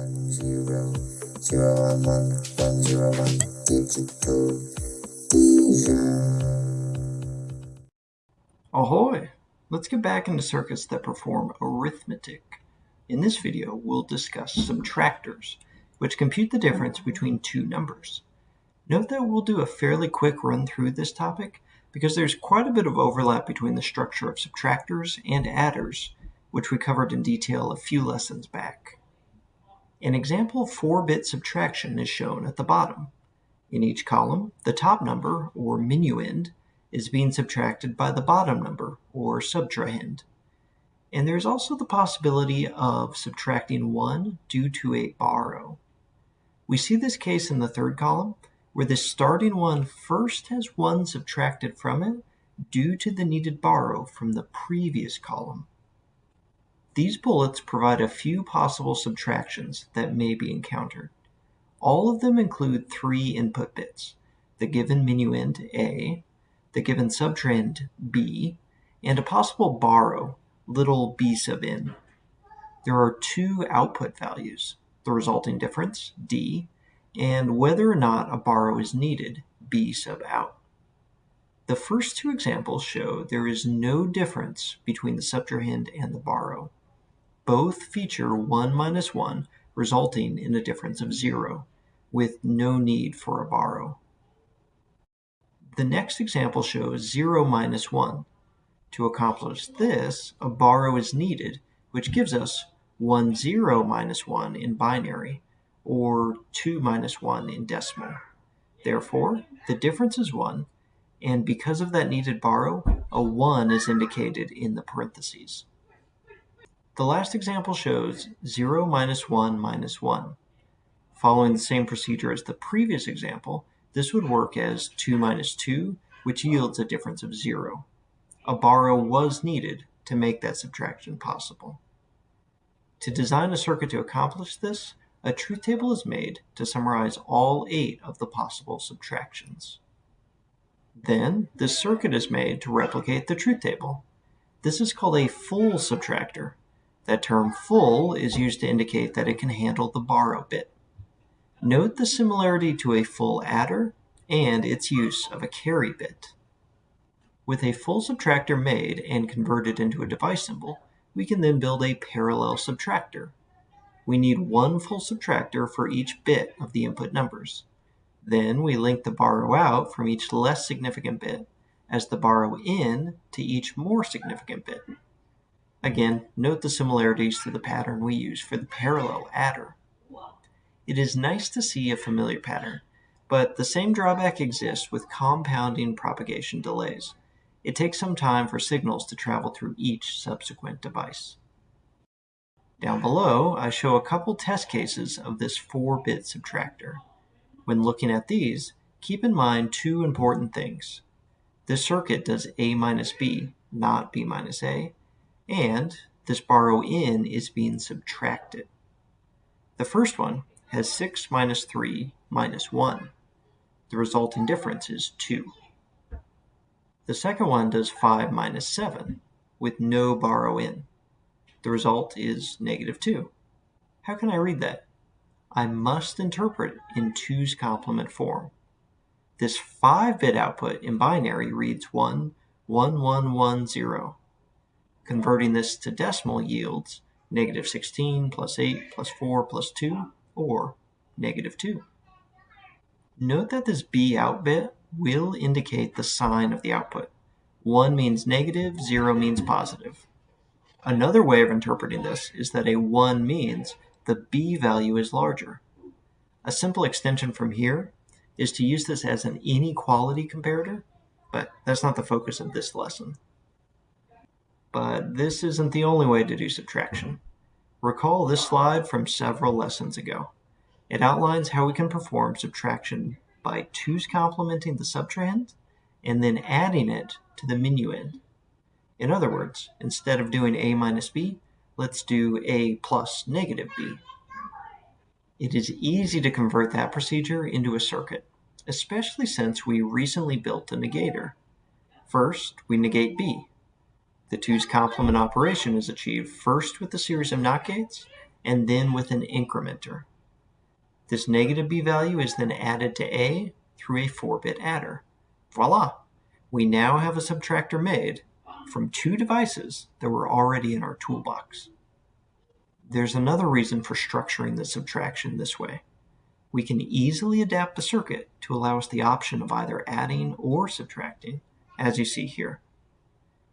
one zero zero one one one zero one digital vision. Ahoy! Let's get back into circuits that perform arithmetic. In this video, we'll discuss subtractors, which compute the difference between two numbers. Note that we'll do a fairly quick run through this topic because there's quite a bit of overlap between the structure of subtractors and adders, which we covered in detail a few lessons back. An example 4-bit subtraction is shown at the bottom. In each column, the top number, or minuend, is being subtracted by the bottom number, or subtrahend. And there's also the possibility of subtracting 1 due to a borrow. We see this case in the third column, where the starting one first has 1 subtracted from it due to the needed borrow from the previous column. These bullets provide a few possible subtractions that may be encountered. All of them include three input bits, the given minuend A, the given subtrahend B, and a possible borrow, little b sub n. There are two output values, the resulting difference, D, and whether or not a borrow is needed, B sub out. The first two examples show there is no difference between the subtrahend and the borrow. Both feature 1 minus 1, resulting in a difference of 0, with no need for a borrow. The next example shows 0 minus 1. To accomplish this, a borrow is needed, which gives us 1 0 minus 1 in binary, or 2 minus 1 in decimal. Therefore, the difference is 1, and because of that needed borrow, a 1 is indicated in the parentheses. The last example shows 0 minus 1 minus 1. Following the same procedure as the previous example, this would work as 2 minus 2, which yields a difference of 0. A borrow was needed to make that subtraction possible. To design a circuit to accomplish this, a truth table is made to summarize all eight of the possible subtractions. Then, this circuit is made to replicate the truth table. This is called a full subtractor, that term full is used to indicate that it can handle the borrow bit. Note the similarity to a full adder and its use of a carry bit. With a full subtractor made and converted into a device symbol, we can then build a parallel subtractor. We need one full subtractor for each bit of the input numbers. Then we link the borrow out from each less significant bit as the borrow in to each more significant bit. Again, note the similarities to the pattern we use for the parallel adder. It is nice to see a familiar pattern, but the same drawback exists with compounding propagation delays. It takes some time for signals to travel through each subsequent device. Down below, I show a couple test cases of this 4-bit subtractor. When looking at these, keep in mind two important things. This circuit does A minus B, not B minus A, and this borrow in is being subtracted. The first one has 6 minus 3 minus 1. The resulting difference is 2. The second one does 5 minus 7 with no borrow in. The result is negative 2. How can I read that? I must interpret in 2's complement form. This 5-bit output in binary reads 1, 1, 1, 1, 0. Converting this to decimal yields negative 16 plus 8 plus 4 plus 2, or negative 2. Note that this B out bit will indicate the sign of the output. 1 means negative, 0 means positive. Another way of interpreting this is that a 1 means the B value is larger. A simple extension from here is to use this as an inequality comparator, but that's not the focus of this lesson. But this isn't the only way to do subtraction. Recall this slide from several lessons ago. It outlines how we can perform subtraction by 2's complementing the subtrahend and then adding it to the minuend. In other words, instead of doing a minus b, let's do a plus negative b. It is easy to convert that procedure into a circuit, especially since we recently built a negator. First, we negate b. The 2's complement operation is achieved first with a series of NOT gates, and then with an incrementer. This negative b value is then added to a through a 4-bit adder. Voila! We now have a subtractor made from two devices that were already in our toolbox. There's another reason for structuring the subtraction this way. We can easily adapt the circuit to allow us the option of either adding or subtracting, as you see here.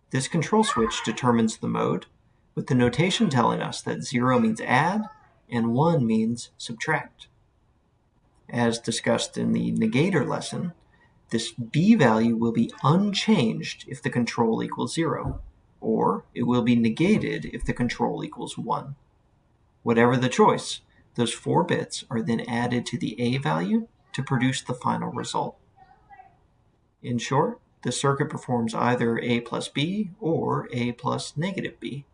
This control switch determines the mode, with the notation telling us that 0 means add and 1 means subtract. As discussed in the negator lesson, this b value will be unchanged if the control equals 0, or it will be negated if the control equals 1. Whatever the choice, those four bits are then added to the a value to produce the final result. In short, the circuit performs either a plus b or a plus negative b.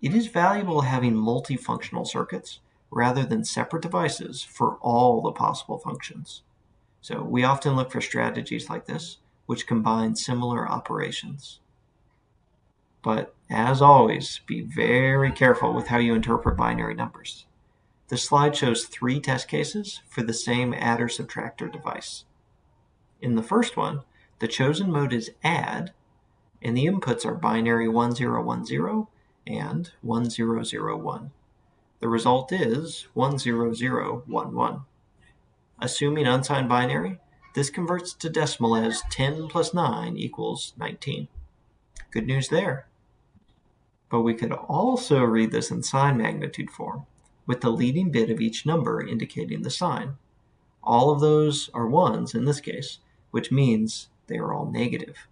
It is valuable having multifunctional circuits rather than separate devices for all the possible functions. So we often look for strategies like this, which combine similar operations. But as always, be very careful with how you interpret binary numbers. The slide shows three test cases for the same adder subtractor device. In the first one, the chosen mode is add, and the inputs are binary 1010 and 1001. The result is 10011. Assuming unsigned binary, this converts to decimal as 10 plus 9 equals 19. Good news there. But we could also read this in sign magnitude form, with the leading bit of each number indicating the sign. All of those are ones in this case, which means they are all negative.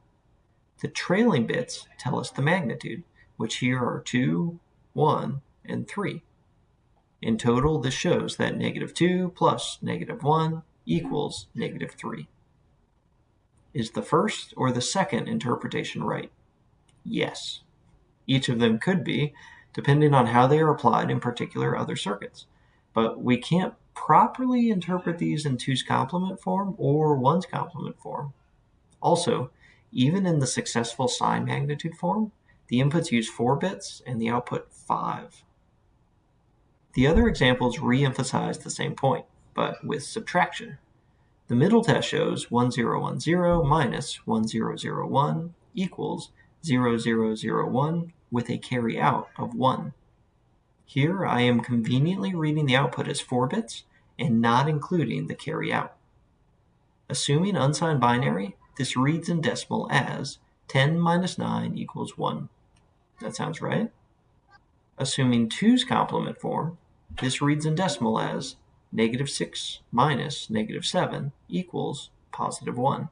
The trailing bits tell us the magnitude, which here are 2, 1, and 3. In total, this shows that negative 2 plus negative 1 equals negative 3. Is the first or the second interpretation right? Yes. Each of them could be, depending on how they are applied in particular other circuits. But we can't properly interpret these in 2's complement form or 1's complement form. Also, even in the successful sign magnitude form, the inputs use 4 bits and the output 5. The other examples re-emphasize the same point, but with subtraction. The middle test shows 1010 minus 1001 equals 0001 with a carry out of 1. Here I am conveniently reading the output as 4 bits and not including the carry out. Assuming unsigned binary, this reads in decimal as 10 minus 9 equals 1. That sounds right. Assuming 2's complement form, this reads in decimal as negative 6 minus negative 7 equals positive 1.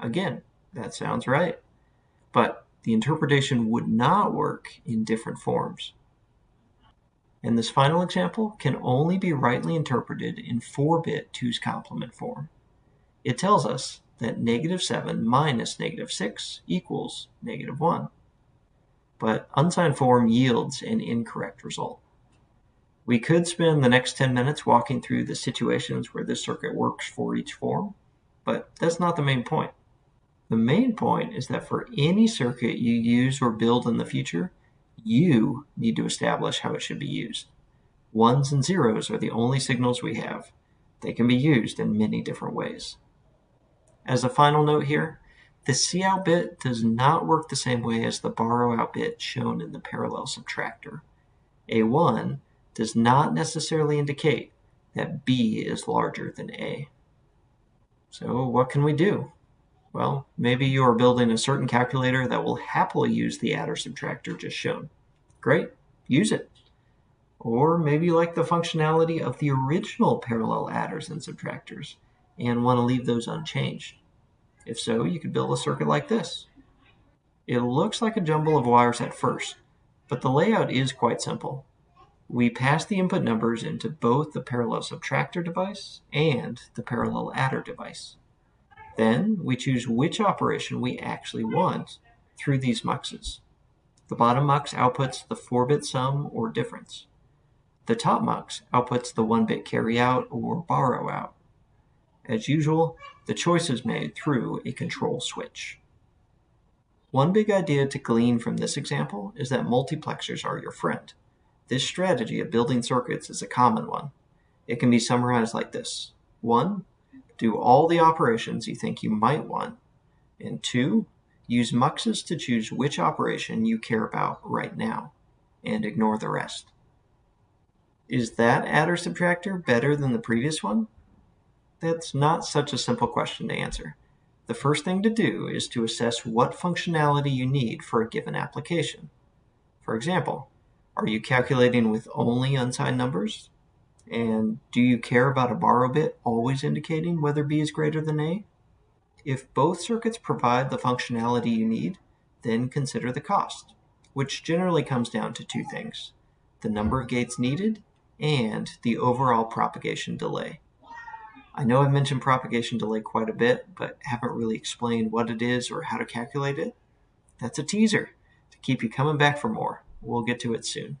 Again, that sounds right. But the interpretation would not work in different forms. And this final example can only be rightly interpreted in 4-bit 2's complement form. It tells us that negative 7 minus negative 6 equals negative 1. But unsigned form yields an incorrect result. We could spend the next 10 minutes walking through the situations where this circuit works for each form, but that's not the main point. The main point is that for any circuit you use or build in the future, you need to establish how it should be used. Ones and zeros are the only signals we have. They can be used in many different ways. As a final note here, the cout bit does not work the same way as the borrow out bit shown in the parallel subtractor. A1 does not necessarily indicate that B is larger than A. So what can we do? Well, maybe you are building a certain calculator that will happily use the adder subtractor just shown. Great, use it. Or maybe you like the functionality of the original parallel adders and subtractors and want to leave those unchanged. If so, you could build a circuit like this. It looks like a jumble of wires at first, but the layout is quite simple. We pass the input numbers into both the parallel subtractor device and the parallel adder device. Then we choose which operation we actually want through these muxes. The bottom mux outputs the 4-bit sum or difference. The top mux outputs the 1-bit carry out or borrow out. As usual, the choice is made through a control switch. One big idea to glean from this example is that multiplexers are your friend. This strategy of building circuits is a common one. It can be summarized like this. 1. Do all the operations you think you might want. And 2. Use muxes to choose which operation you care about right now, and ignore the rest. Is that adder subtractor better than the previous one? That's not such a simple question to answer. The first thing to do is to assess what functionality you need for a given application. For example, are you calculating with only unsigned numbers? And do you care about a borrow bit always indicating whether B is greater than A? If both circuits provide the functionality you need, then consider the cost, which generally comes down to two things, the number of gates needed and the overall propagation delay. I know I've mentioned propagation delay quite a bit, but haven't really explained what it is or how to calculate it. That's a teaser to keep you coming back for more. We'll get to it soon.